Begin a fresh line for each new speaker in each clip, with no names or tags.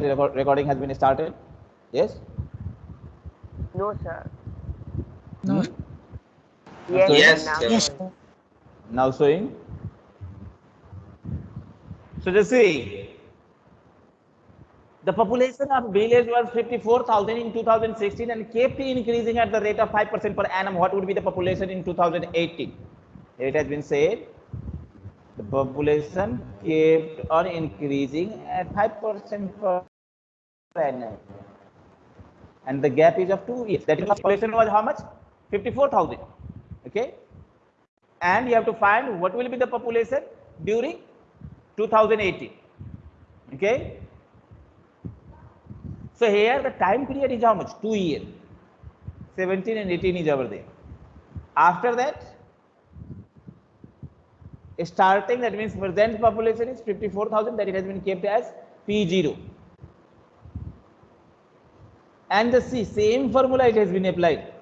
record recording has been started? Yes?
No, sir.
No.
Yes,
Yes,
now,
sir.
Yes.
sir.
Now showing. So just see. The population of village was 54,000 in 2016 and kept increasing at the rate of 5% per annum. What would be the population in 2018? It has been said the population kept on increasing at 5% per annum. And the gap is of two years. That is, population was how much? 54,000. Okay. And you have to find what will be the population during 2018. Okay. So here the time period is how much? Two years. 17 and 18 is over there. After that, starting that means present population is 54,000 that it has been kept as P0. And the C, same formula it has been applied.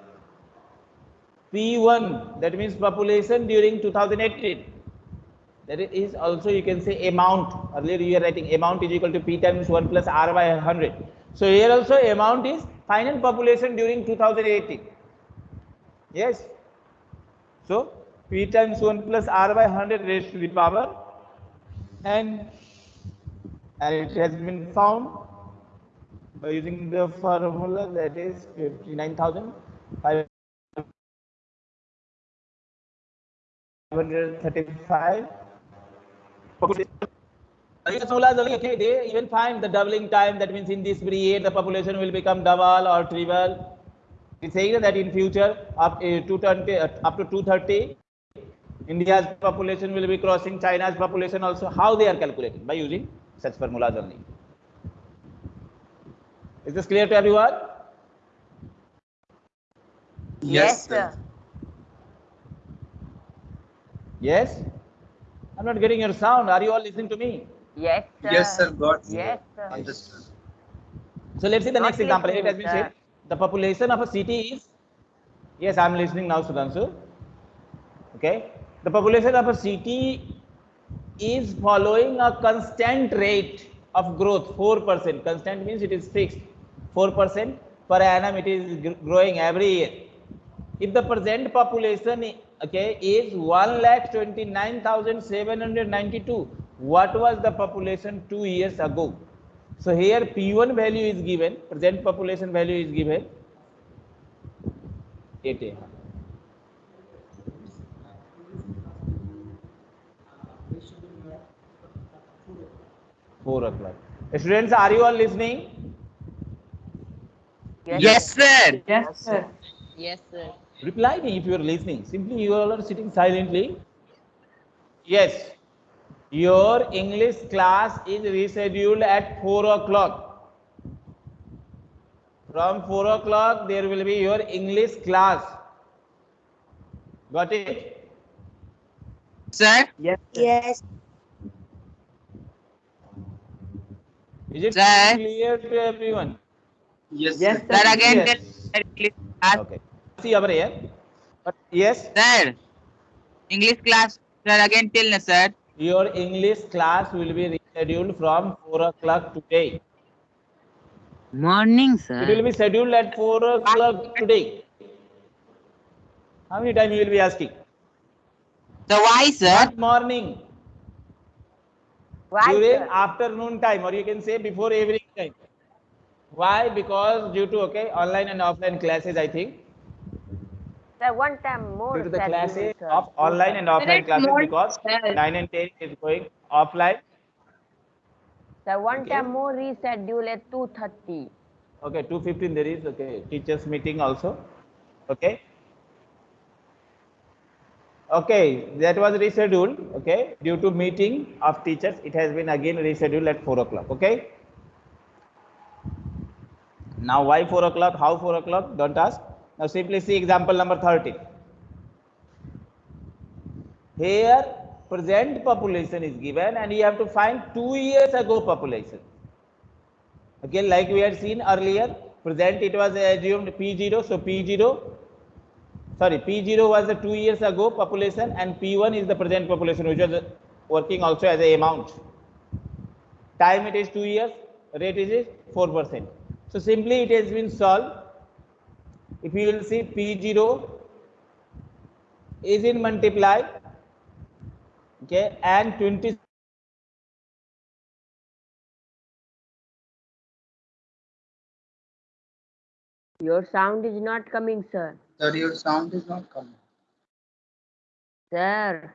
P1 that means population during 2018 that is also you can say amount. Earlier you are writing amount is equal to P times 1 plus R by 100 so here also amount is final population during 2018 yes? So P times 1 plus R by 100 raised to the power. And and it has been found by using the formula that is 59,500 535 okay. They even find the doubling time. That means in this period the population will become double or triple. It's saying that in future up uh, 220 uh, up to 230 india's population will be crossing china's population also how they are calculating by using such formulas only is this clear to everyone
Yes, sir.
yes i'm not getting your sound are you all listening to me
Yes, sir.
Yes, sir. Got.
Yes, sir.
Understood.
So let's see the
Not
next example. It has
listening,
been said the population of a city is. Yes, I'm listening now, Sudhanshu. Okay, the population of a city is following a constant rate of growth, four percent. Constant means it is fixed, four percent per annum. It is growing every year. If the present population, okay, is one lakh twenty nine thousand seven hundred ninety two, what was the population two years ago? So here P1 value is given, present population value is given. 8 4 o'clock. Students, are you all listening?
Yes, sir.
Yes, sir.
Yes, sir.
Reply me if you are listening. Simply you all are sitting silently. Yes. Your English class is rescheduled at 4 o'clock. From 4 o'clock, there will be your English class. Got it?
Sir.
Yes, sir.
Yes.
Is it
Sir.
clear to everyone?
Yes,
Yes,
sir.
sir.
Sir, again,
Yes.
tell- English class.
Okay. See over here. But yes,
Sir. English class. Sir, again, tell me, sir.
your English class will be rescheduled from 4 o'clock today.
Morning, sir.
It will be scheduled at 4 o'clock today. How many time you will be asking?
So why, sir?
Not morning,
Why,
during
sir?
afternoon time, or you can say before evening time. Why? Because due to okay online and offline classes, I think
Sir, one time more.
due to the classes
sir.
of online and offline classes
more,
because
sir.
9 and 10 is going offline.
Sir, one
Okay.
time more reschedule at 2.30.
Okay, 215 there is okay teachers meeting also. Okay. Okay, that was rescheduled. Okay, due to meeting of teachers, it has been again rescheduled at 4 o'clock. Okay. Now, why 4 o'clock? How 4 o'clock? Don't ask. Now, simply see example number 13. Here, present population is given, and you have to find two years ago population. Okay, like we had seen earlier, present it was assumed P0, so P0, sorry, P0 was the two years ago population and P1 is the present population which was working also as a amount. Time it is two years, rate is 4%. So simply it has been solved. If you will see P0 is in multiply, okay, and 20
Your sound is not coming, sir.
Sir, your sound is not coming.
Sir.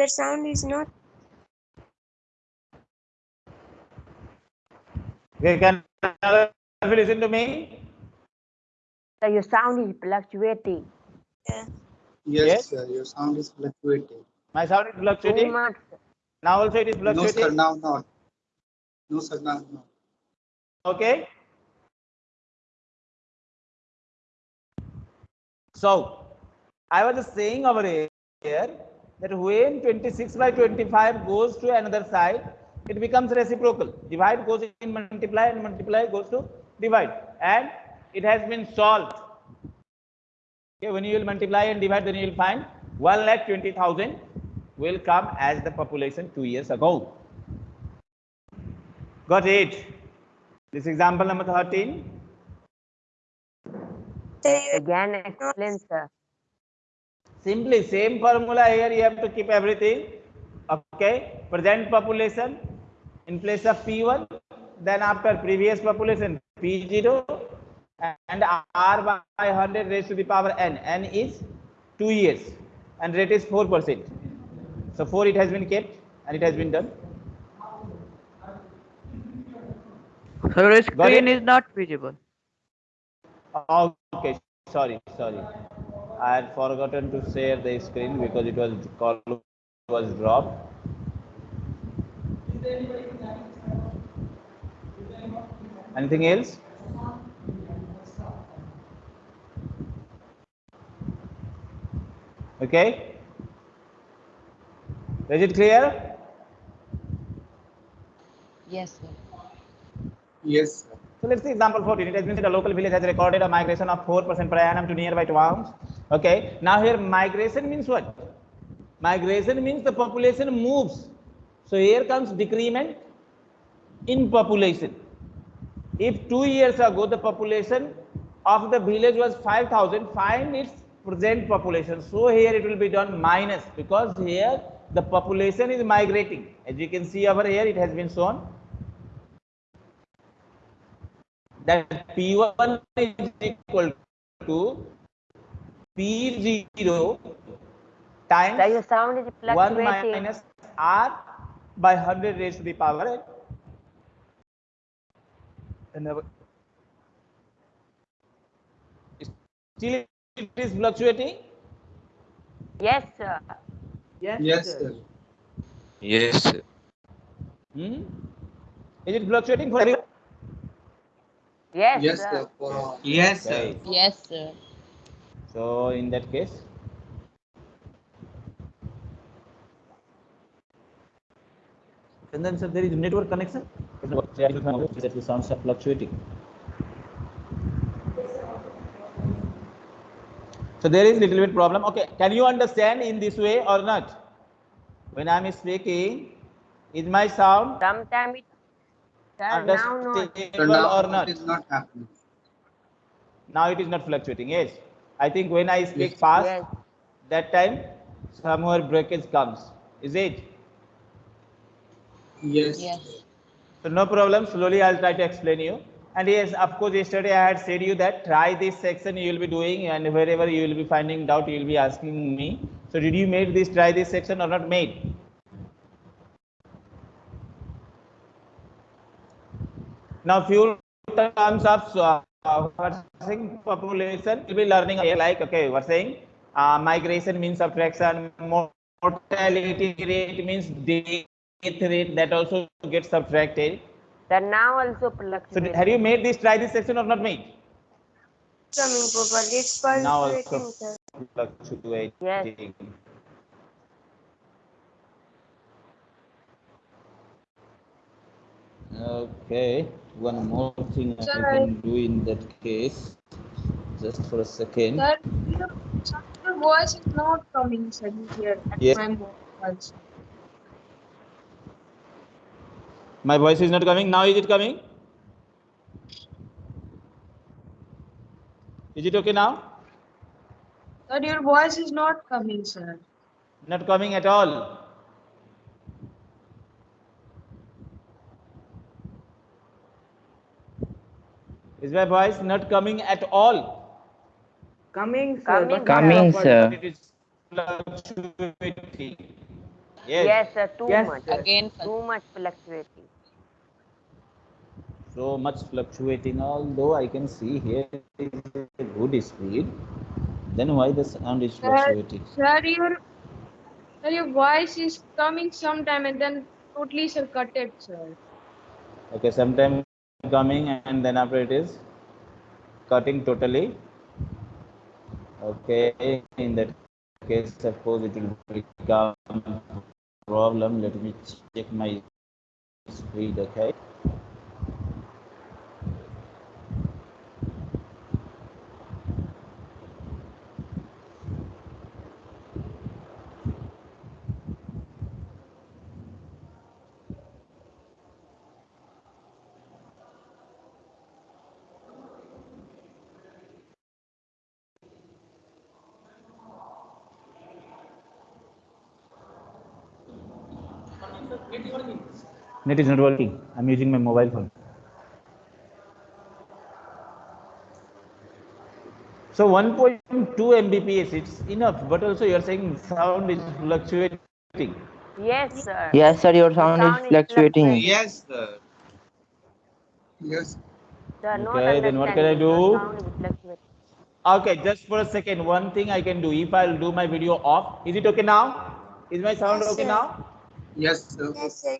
Sir, sound is not.
Okay, can you listen to me?
Sir, your sound is fluctuating.
Yeah.
Yes,
Yes?
sir, your sound is fluctuating.
My sound is
Too
fluctuating.
much.
Now also it is fluctuating.
No, sir, now not. No, sir, now not.
Okay. So, I was just saying over here that when 26 by 25 goes to another side, it becomes reciprocal. Divide goes in multiply and multiply goes to divide. And it has been solved. Okay, when you will multiply and divide, then you will find 1 lakh 20,000 will come as the population two years ago. Got it? This example number 13.
Sir,
Again, explain, sir.
Simply same formula here you have to keep everything. Okay. Present population in place of P1. Then after previous population P0 and R by 100 raised to the power N. N is 2 years and rate is 4%. So 4 it has been kept and it has been done.
Sir,
Got
screen is not visible.
Okay, sorry, sorry. I had forgotten to share the screen because it was call was dropped. Anything else? Okay. Is it clear?
Yes, sir.
Yes, sir.
So let's see example 14. It has been said a local village has recorded a migration of 4% per annum to nearby towns. Okay. Now here migration means what? Migration means the population moves. So here comes decrement in population. If two years ago the population of the village was 5000, find its present population. So here it will be done minus because here the population is migrating. As you can see over here, it has been shown that P1 is equal to P0 times
Sir, your sound is
1 minus R by 100 raised to the power n. And Still it is fluctuating?
Yes, sir.
Yes, sir.
Yes, sir.
Hmm? Is it fluctuating for you?
Yes,
Yes,
sir.
sir. For all.
Yes, sir.
Right.
Yes, sir.
So in that case, and then sir, there is network connection. That the sounds are fluctuating. So there is little bit problem. Okay, can you understand in this way or not? When I am speaking, is my sound
Sometime it, sir, now not.
So
understandable
now
or not?
it is not happening.
Now it is not fluctuating. Yes, I think when I speak
Yes.
fast,
Yes.
that time somewhere breakage comes. Is it?
Yes.
Yes.
So no problem. Slowly I'll try to explain you. And yes, of course, yesterday I had said you that try this section you will be doing, and wherever you will be finding doubt, you will be asking me. So did you made this try this section or not made? Now few terms of uh, saying population. Will be learning here like okay we're saying uh, migration means subtraction mortality rate means death rate that also gets subtracted.
Sir, now also
so have you made this try this section or not made?
Coming properly. It's
now also. fluctuating.
Yes.
Okay one more thing i can do in that case just for a second
Sir, your, your voice is not coming, sir, here at
Yes.
my sir.
my voice is not coming now is it coming is it okay now
Sir, your voice is not coming, sir.
not coming at all is my voice not coming at all
Coming, sir.
Coming,
sir.
sir.
it is fluctuating yes,
Yes, sir, too
Yes,
much.
Again, fluc-
Too much fluctuating.
so much fluctuating although i can see here is a good speed then why the sound is
Sir,
fluctuating
sir, your, sir, your voice is coming sometime and then totally, sir, cut it, sir.
okay sometime coming and then after it is cutting totally. Okay in that case suppose it will become problem. Let me check my speed okay net is not working i'm using my mobile phone so 1.2 mbps it's enough but also you're saying sound is fluctuating
Yes, sir.
Yes, sir, your sound is fluctuating.
Yes, sir.
Yes.
Sir,
Okay, then what can I do?
sound is fluctuating.
Okay, just for a second, one thing I can do, if I'll do my video off, is it okay now? Is my sound
Yes,
okay
sir.
now?
Yes, sir.
Yes, sir.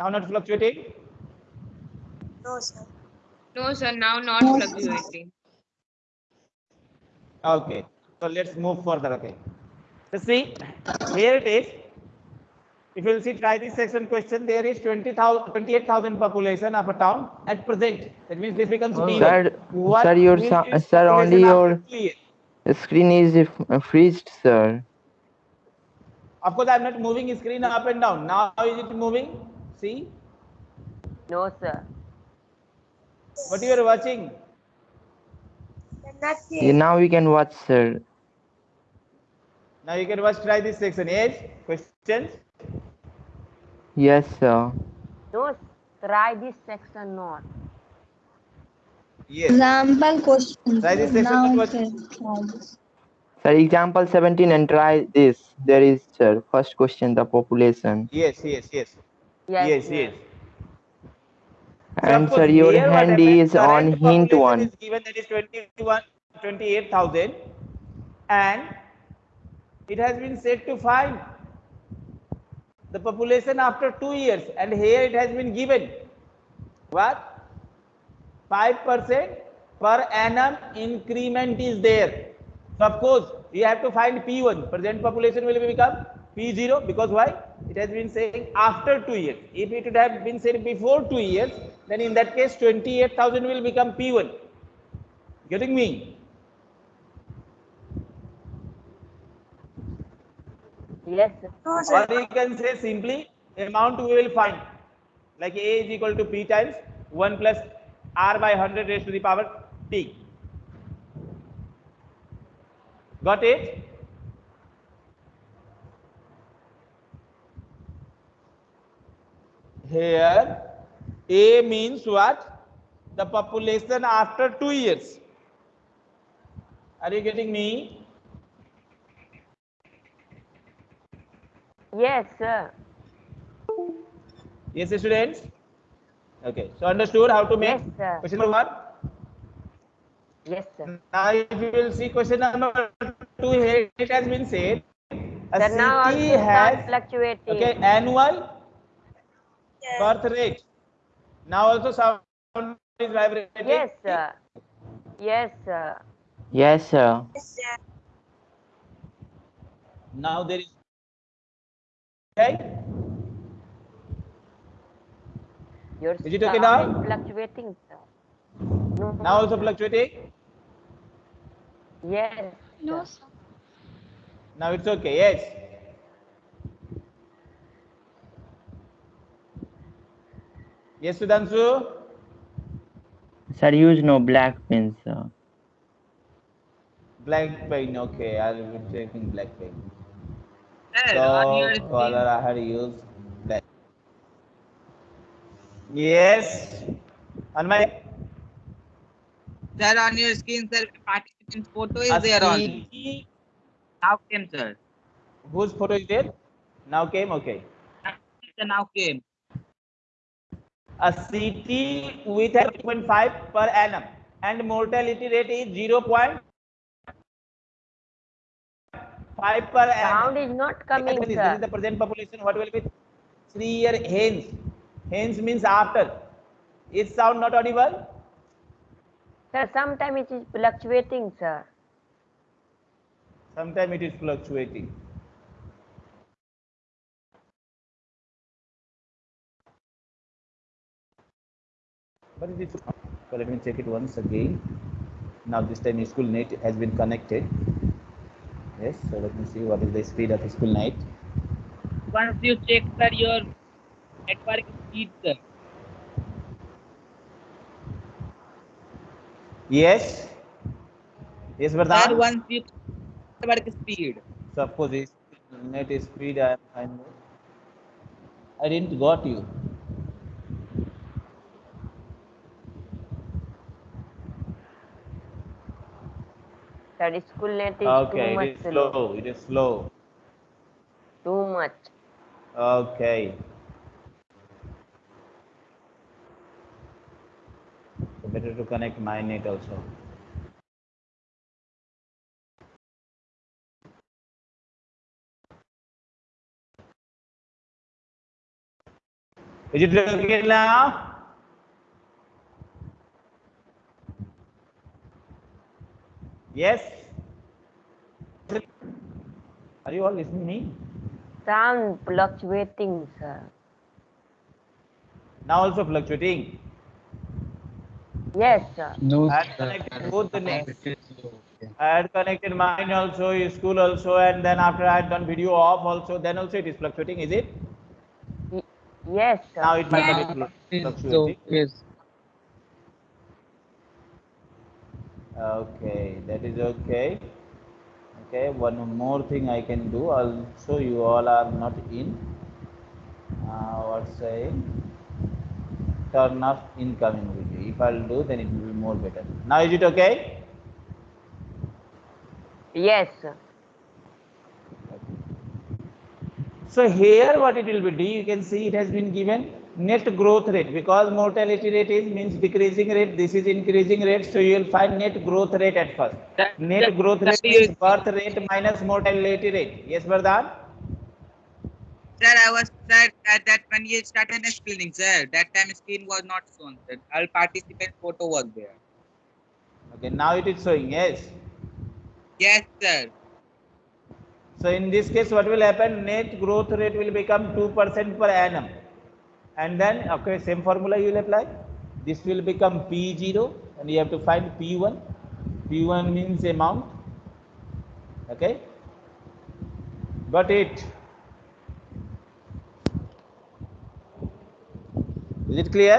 Now not fluctuating?
No, sir.
No, sir, now not fluctuating.
Okay, so let's move further, okay. Let's see, here it is. If you'll see, try this section question, there is 20,000, 28,000 population of a town at present. That means this becomes oh, zero.
Sir,
What
sir, your
will
sou-
its
sir, only
after
your-
clear?
The screen is freezed, sir.
Of course, I'm not moving screen up and down. Now is it moving? See,
No, sir.
what you are watching?
Nothing.
Yeah, now we can watch, sir.
Now you can watch, try this section. Yes, questions?
Yes, sir.
No, try this section not.
Yes.
Example question.
Try this section
Now
what-
exercise.
Sir, example 17 and try this. There is, sir, first question, the population.
Yes, yes, yes.
Yes,
Yes, yes.
And
Suppose
sir, your
here
hand
happens,
is on hint one.
Is given that is 21, 28,000 and it has been said to find the population after two years and here it has been given what 5% per annum increment is there. So of course you have to find P1 present population will become P0 because why? It has been saying after two years. If it would have been said before two years then in that case 28,000 will become P1 getting me?
Yes, sir.
No, sir.
or you can say simply amount we will find. Like A is equal to P times 1 plus R by 100 raised to the power T got it here A means what? The population after two years. Are you getting me?
Yes, sir.
Yes, students? Okay, so understood how to make
Yes, sir.
question number one?
Yes, sir.
Now, if you will see question number two here, it has been said, a
Sir, now
city has,
fluctuating.
okay, annual
Yes.
birth rate. Now also sound is vibrating.
Yes, sir. Yes, sir.
Yes, sir.
Yes, sir.
Now there is, okay,
Your
Is it okay now?
fluctuating, sir. No.
now also fluctuating.
Yes.
No,
sir.
sir.
Now it's okay, yes. Yes, Sudhanshu?
Sir, use no black pen, sir.
Black pen, okay, I'll be taking black pen.
Sir,
So, color I had used black. Yes. On my
sir, on your screen, sir, participant's photo is
a
there on. Now came, sir.
whose photo is there? Now came, okay.
Now came.
A city with a 0.5 per annum and mortality rate is 0.5 per annum.
Sound is not coming,
This is
sir.
the present population. What will be three year hence? Hence means after. Is sound not audible?
Sir, sometimes it is fluctuating, sir.
Sometimes it is fluctuating. But it is. So let me check it once again. Now this time school net has been connected. Yes. So let me see what is the speed of school net.
Once you check, sir, your network speed, sir.
Yes. Yes,
Sir,
Vardhan.
once you network speed.
So of course, this net speed I am fine with. I didn't got you.
Sir, school net is too
Okay,
much
it is
slow.
slow. It is slow.
Too much.
Okay. So better to connect my net also. Is it okay now? Yes. Are you all listening to me?
Sound fluctuating, sir.
Now also fluctuating.
Yes, sir.
No,
I had connected both the nets. I had connected mine also, school also, and then after I had done video off also, then also it is fluctuating, is it?
Yes, sir.
Now it might
Yeah.
be flu-
It's
fluctuating.
okay.
Okay, that is okay. Okay, one more thing I can do. Also, you all are not in. Uh, what's saying? Turn off incoming video. If I'll do, then it will be more better. Now is it okay?
Yes, sir.
So here what it will be, do you can see it has been given net growth rate because mortality rate is means decreasing rate, this is increasing rate. So you will find net growth rate at first.
That-
Net
that-
growth
that
rate
is-
is birth rate minus mortality rate. Yes, Vardhan?
Sir, I was sir that, that when you started explaining, sir, that time screen was not shown. That all participant photo was there.
Okay, now it is showing, yes.
Yes, sir.
So in this case, what will happen? Net growth rate will become 2% per annum. And then, okay, same formula you will apply. This will become P0 and you have to find P1. P1 means amount. Okay. Got it. Is it clear?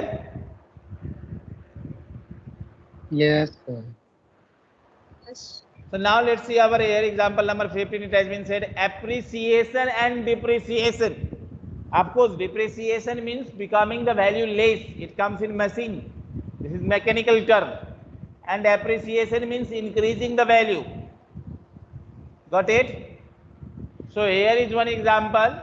Yes, sir.
Yes.
So now let's see our here example number 15. It has been said appreciation and depreciation. Of course, depreciation means becoming the value less. It comes in machine. This is mechanical term. And appreciation means increasing the value. Got it? So here is one example.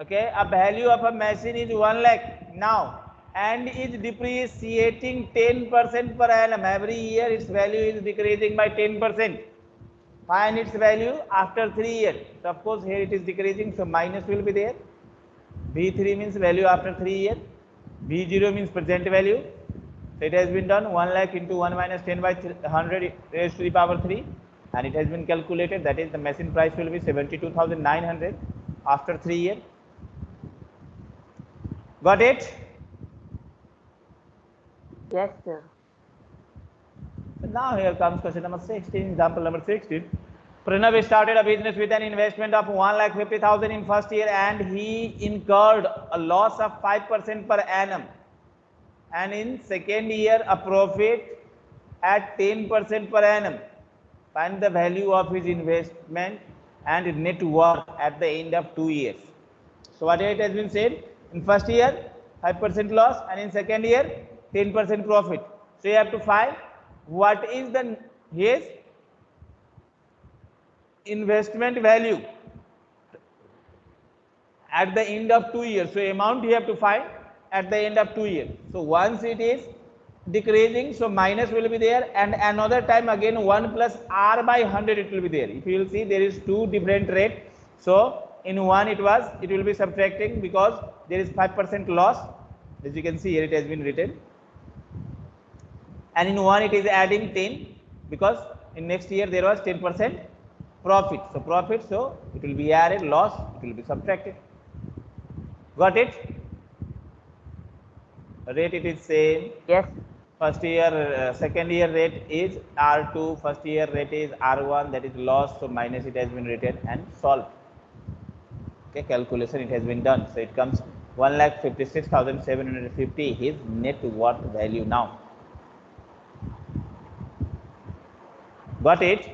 Okay, a value of a machine is 1 lakh now and is depreciating 10% per annum. Every year its value is decreasing by 10%. Find its value after 3 years. So of course here it is decreasing, so minus will be there. B3 means value after 3 years. B0 means present value. So it has been done 1 lakh into 1 minus 10 by 100 raised to the power 3 and it has been calculated that is the machine price will be 72,900 after 3 years. Got it?
Yes, sir.
So now here comes question number 16, example number 16. Pranav started a business with an investment of 1 lakh 50,000 in first year and he incurred a loss of 5% per annum. And in second year, a profit at 10% per annum. Find the value of his investment and net worth at the end of two years. So what it has been said, in first year, 5% loss and in second year, 10% profit. So you have to find what is the his investment value at the end of two years. So amount you have to find at the end of two years. So once it is decreasing, so minus will be there and another time again 1 plus r by 100 it will be there. If you will see there is two different rate. So in one it was, it will be subtracting because there is 5% loss. As you can see here it has been written. And in one it is adding 10 because in next year there was 10% profit. So profit, so it will be added, loss, it will be subtracted. Got it? Rate it is same.
Yes.
First year, uh, second year rate is R2, first year rate is R1, that is loss, so minus it has been written and solved. Okay, calculation it has been done. So it comes 1 lakh 56,750 his net worth value now. Got it?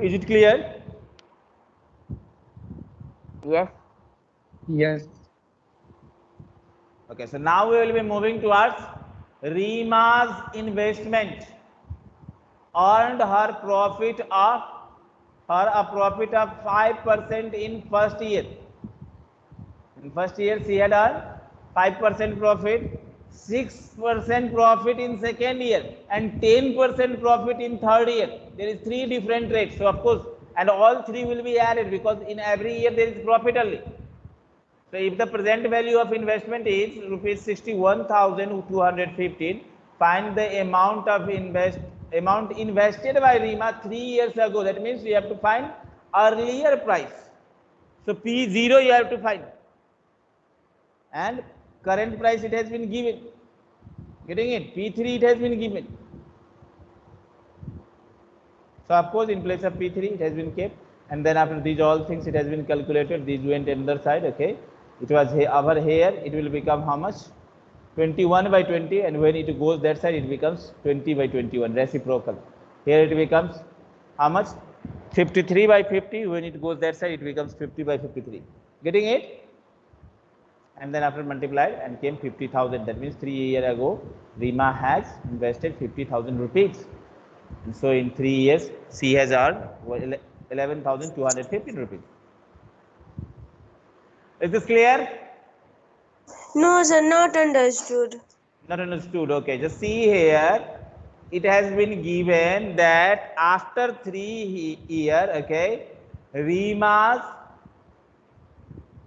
Is it clear?
Yes.
Yes.
Okay, so now we will be moving towards Rima's investment earned her profit of her a profit of 5% in first year. In first year she had earned 5% profit, 6% profit in second year and 10% profit in third year. There is three different rates. So of course, and all three will be added because in every year there is profit only. So if the present value of investment is rupees 61,215, find the amount of invest amount invested by Rima three years ago. That means you have to find earlier price. So P0 you have to find. And current price it has been given. Getting it? P3 it has been given. So of course in place of P3 it has been kept. And then after these all things it has been calculated. These went another side. Okay it was over here it will become how much 21 by 20 and when it goes that side it becomes 20 by 21 reciprocal here it becomes how much 53 by 50 when it goes that side it becomes 50 by 53 getting it and then after multiplied and came 50,000. That means three year ago, Rima has invested 50,000 rupees. And so in three years, she has earned well, 11,215 rupees. Is this clear?
No, sir, not understood.
Not understood. Okay, just see here. It has been given that after three year, okay, Rima's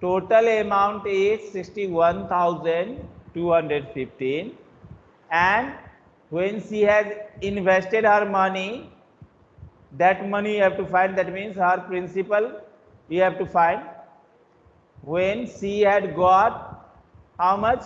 total amount is 61,215 and when she has invested her money, that money you have to find, that means her principal you have to find. When she had got how much?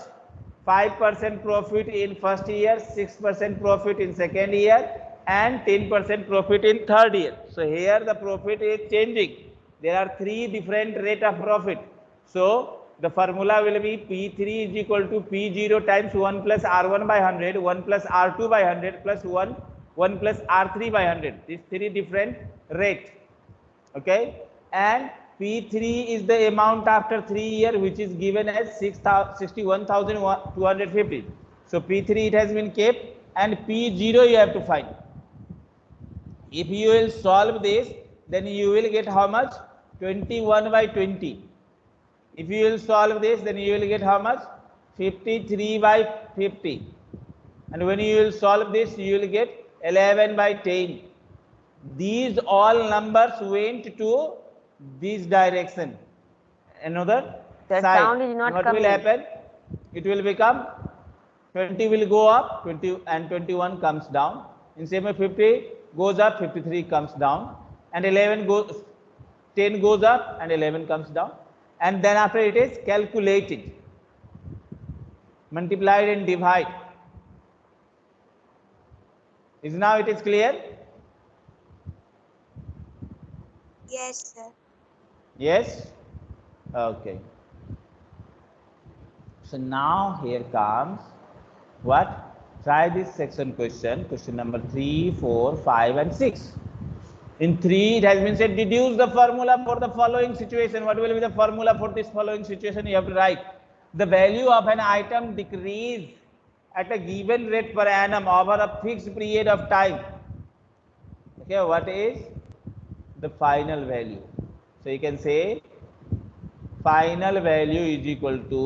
5% profit in first year, 6% profit in second year, and 10% profit in third year. So here the profit is changing. There are three different rate of profit. So the formula will be P3 is equal to P0 times 1 plus R1 by 100, 1 plus R2 by 100 plus 1, 1 plus R3 by 100. These three different rate. Okay. And P3 is the amount after three year which is given as 61,250. So P3 it has been kept and P0 you have to find. If you will solve this, then you will get how much? 21 by 20. If you will solve this, then you will get how much? 53 by 50. And when you will solve this, you will get 11 by 10. These all numbers went to this direction. Another
The
side.
sound is not
what
coming.
will happen? It will become 20 will go up, 20 and 21 comes down. In same way, 50 goes up, 53 comes down, and 11 goes, 10 goes up, and 11 comes down. And then after it is calculated, multiplied and divide. Is now it is clear?
Yes, sir.
Yes? Okay. So now here comes what? Try this section question, question number 3, 4, 5 and 6. In 3 it has been said deduce the formula for the following situation. What will be the formula for this following situation? You have to write. The value of an item decrease at a given rate per annum over a fixed period of time. Okay, what is the final value? So you can say final value is equal to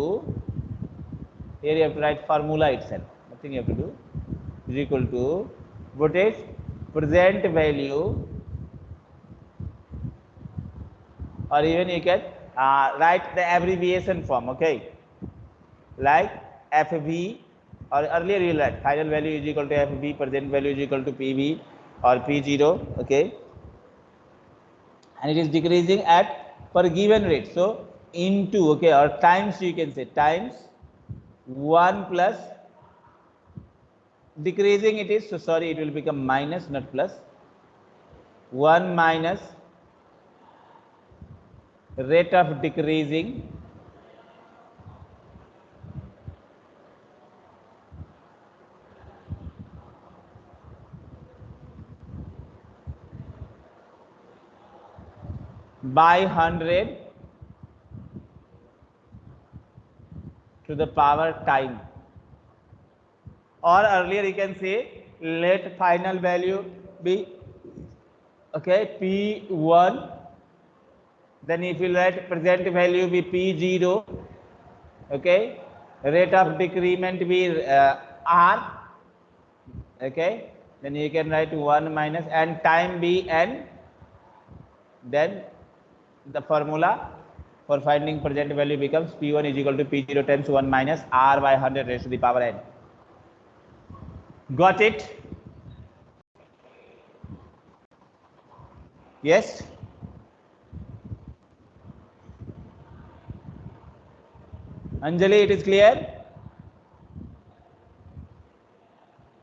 here you have to write formula itself. Nothing you have to do. Is equal to what is present value or even you can uh, write the abbreviation form okay? Like FV or earlier you write. Final value is equal to FV present value is equal to PV or P0 okay and it is decreasing at per given rate. So into okay or times you can say times 1 plus decreasing it is so sorry it will become minus not plus 1 minus rate of decreasing by 100 to the power time. Or earlier you can say let final value be okay p1 then if you let present value be p0 okay rate of decrement be uh, r okay. Then you can write 1 minus and time be n. Then the formula for finding present value becomes p1 is equal to p0 times 1 minus r by 100 raised to the power n. Got it? Yes? Anjali it is clear?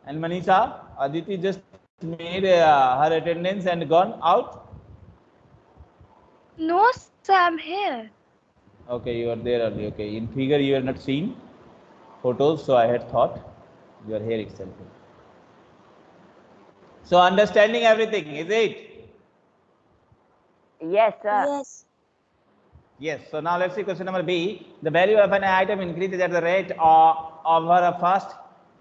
And manisha aditi just made uh, her attendance and gone out
No, sir, I'm here.
Okay, you are there early. Okay, in figure you are not seen photos, so I had thought you are here itself. So understanding everything, is it?
Yes, sir.
Yes.
Yes. So now let's see question number B. The value of an item increases at the rate of over a first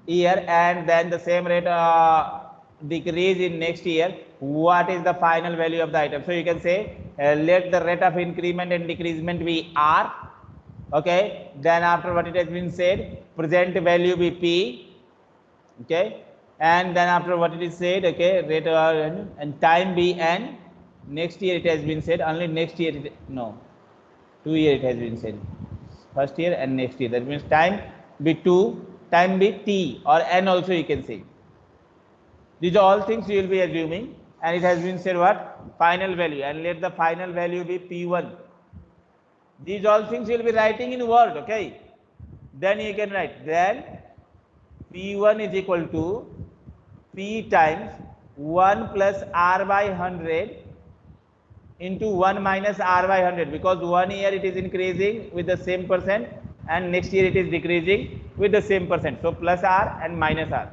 year and then the same rate uh, decrease in next year. What is the final value of the item? So you can say uh, let the rate of increment and decreasement be R. Okay. Then after what it has been said, present value be P. Okay. And then after what it is said, okay, rate uh, and time be N. Next year it has been said only next year. It, no, two year it has been said first year and next year that means time be 2 time be t or n also you can say these are all things you will be assuming and it has been said what final value and let the final value be p1 these all things you will be writing in word okay then you can write then p1 is equal to p times 1 plus r by 100 into 1 minus r by 100 because one year it is increasing with the same percent and next year it is decreasing with the same percent. So plus r and minus r.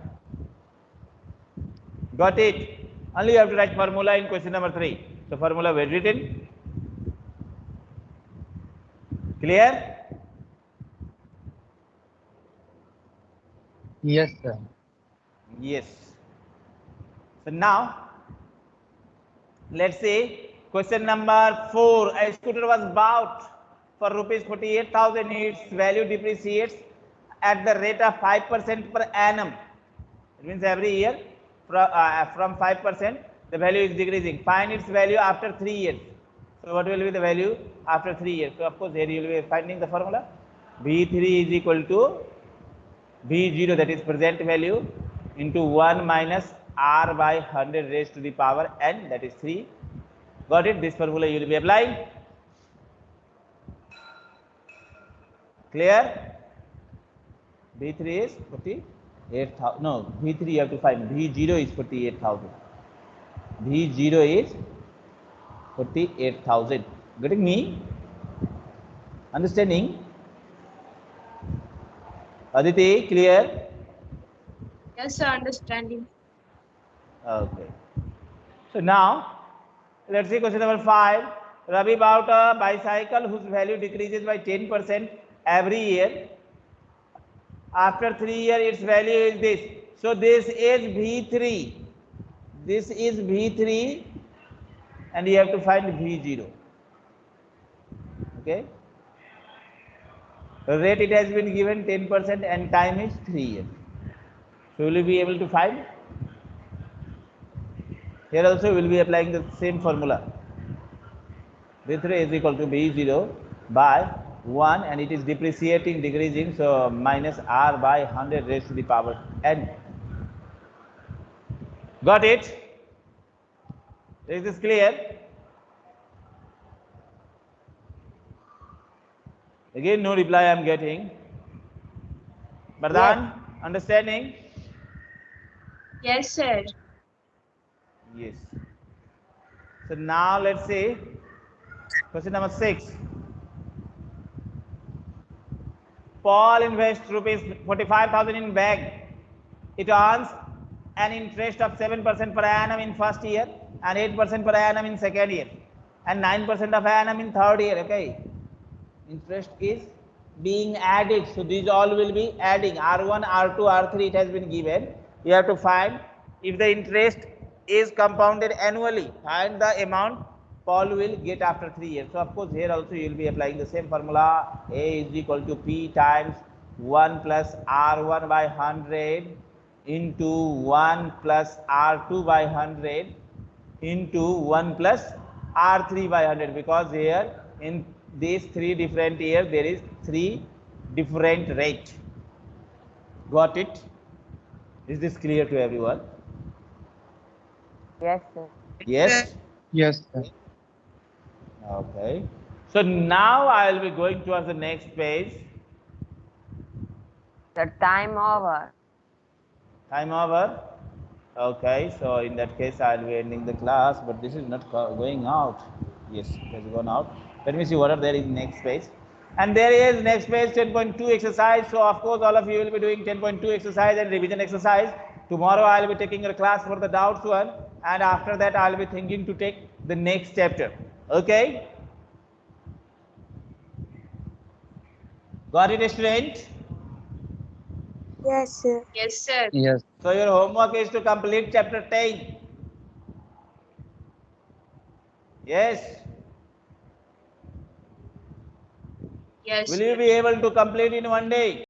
Got it? Only you have to write formula in question number 3. So formula well written. Clear?
Yes, sir.
Yes. So now let's say Question number four. A scooter was bought for rupees 48,000. Its value depreciates at the rate of 5% per annum. It means every year from, uh, from 5%, the value is decreasing. Find its value after three years. So what will be the value after three years? So of course here you will be finding the formula. V3 is equal to V0 that is present value into 1 minus R by 100 raised to the power n that is 3 Got it? This formula you will be applying. Clear? V3 is 48,000. No, V3 you have to find. V0 is 48,000. V0 is 48,000. Getting me? Understanding? Aditi, clear?
Yes, sir, understanding.
Okay. So now Let's see question number five. Ravi bought a bicycle whose value decreases by 10% every year. After three years, its value is this. So this is V3. This is V3 and you have to find V0. Okay. Rate it has been given 10% and time is 3 years. So will you be able to find? Here also we will be applying the same formula. v3 is equal to v0 by 1 and it is depreciating, decreasing. So minus R by 100 raised to the power n. Got it? Is this clear? Again, no reply I am getting. Bardhan, understanding?
Yes, sir.
Yes. So now let's see question number six. Paul invests rupees 45,000 in bag. It earns an interest of 7% per annum in first year and 8% per annum in second year and 9% of annum in third year. Okay. Interest is being added. So these all will be adding R1, R2, R3 it has been given. You have to find if the interest is compounded annually and the amount Paul will get after three years. So of course here also you will be applying the same formula A is equal to P times 1 plus R1 by 100 into 1 plus R2 by 100 into 1 plus R3 by 100 because here in these three different years there is three different rate. Got it? Is this clear to everyone?
Yes, sir.
Yes?
Yes, sir.
Okay. So now I will be going towards the next page.
The time over.
Time over. Okay. So in that case, I will be ending the class, but this is not going out. Yes, it has gone out. Let me see what are there in next page. And there is next page 10.2 exercise. So of course, all of you will be doing 10.2 exercise and revision exercise. Tomorrow I will be taking a class for the doubts one and after that I will be thinking to take the next chapter. Okay? Got it, student?
Yes, sir.
Yes, sir.
Yes.
So your homework is to complete chapter 10. Yes.
Yes.
Will you be able to complete in one day?